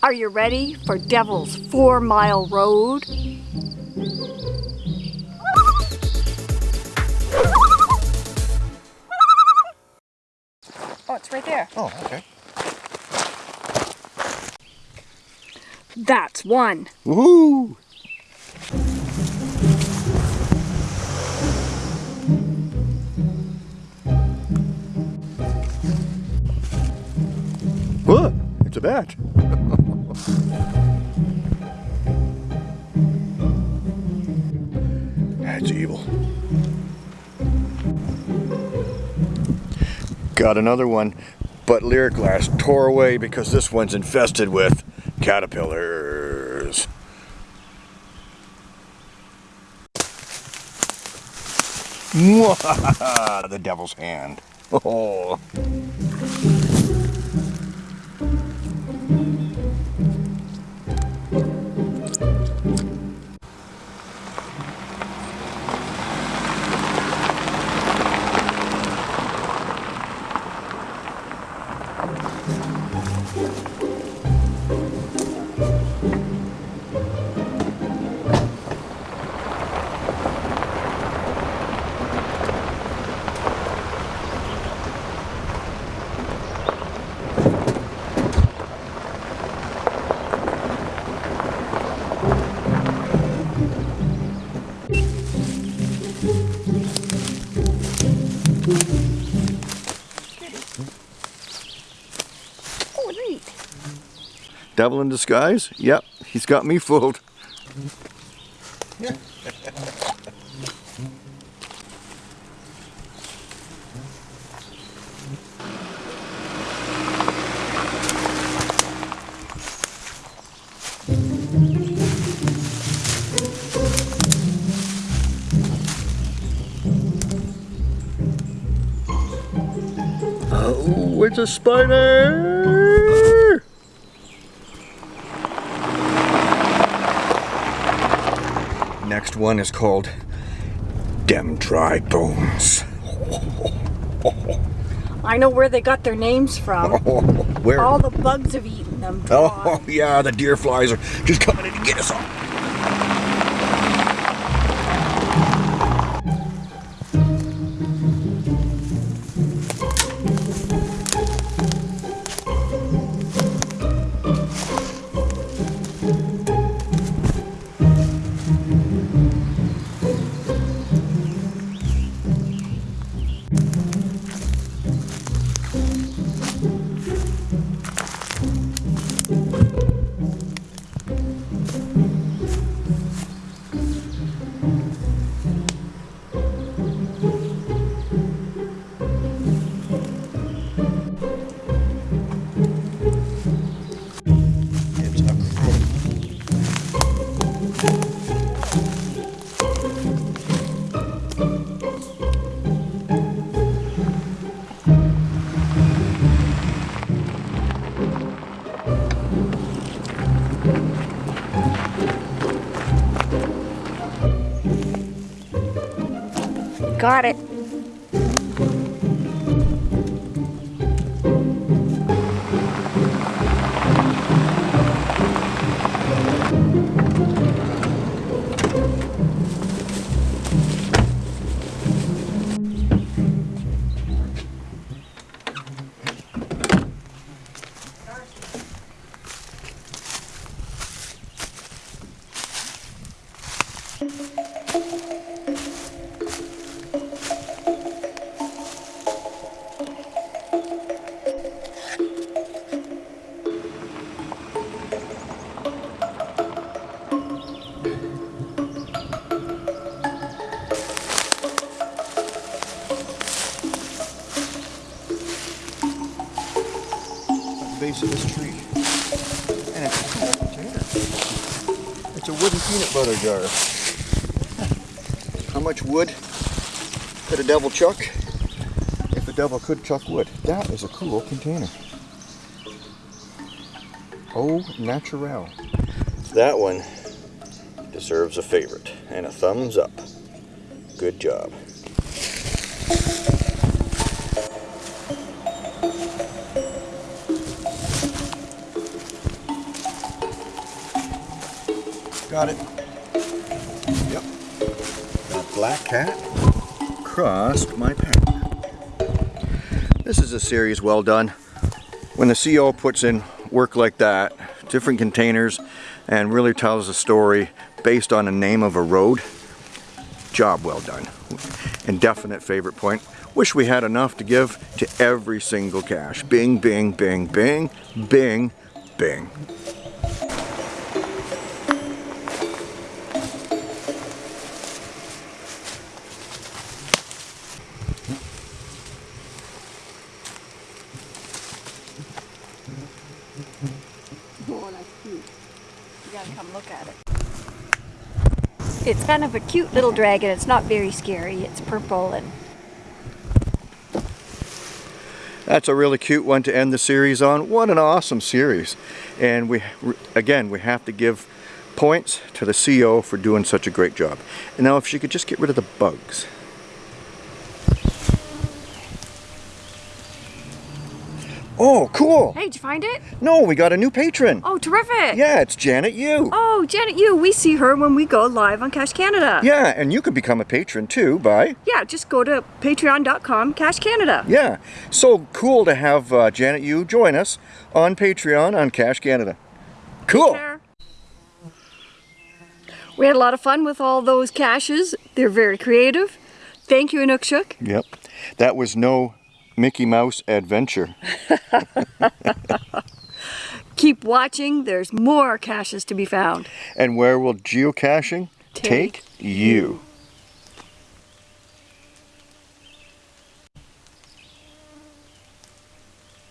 Are you ready for Devil's Four Mile Road? Oh, it's right there. Oh, okay. That's one. Woohoo! What? It's a bat. That's evil. Got another one, but Lyric Glass tore away because this one's infested with caterpillars. The devil's hand. Oh. Devil in disguise? Yep, he's got me fooled. Oh, it's a spider! One is called Dem Dry Bones. I know where they got their names from. Oh, where? All the bugs have eaten them. Oh, yeah, the deer flies are just coming in to get us all. Got it. Base of this tree. And it's a cool. It's a wooden peanut butter jar. How much wood could a devil chuck? If a devil could chuck wood. That is a cool container. Oh, natural. That one deserves a favorite and a thumbs up. Good job. Got it. Yep. That black cat crossed my path. This is a series well done. When the CO puts in work like that, different containers, and really tells a story based on the name of a road, job well done. Indefinite favorite point. Wish we had enough to give to every single cache. Bing, bing, bing, bing, bing, bing. Gotta come look at it. It's kind of a cute little dragon. It's not very scary. It's purple and That's a really cute one to end the series on. What an awesome series. And we, again, we have to give points to the CO for doing such a great job. And now if she could just get rid of the bugs. Oh, cool. Hey, did you find it? No, we got a new patron. Oh, terrific. Yeah, it's Janet Yu. Oh, Janet Yu, we see her when we go live on Cache Canada. Yeah, and you could become a patron too by, Yeah, just go to patreon.com Cache Canada. yeah. So cool to have uh, Janet Yu join us on Patreon on Cache Canada. Cool. We had a lot of fun with all those caches. They're very creative. Thank you, Inukshuk. Yep. That was no Mickey Mouse adventure. Keep watching. There's more caches to be found. And where will geocaching Take take you?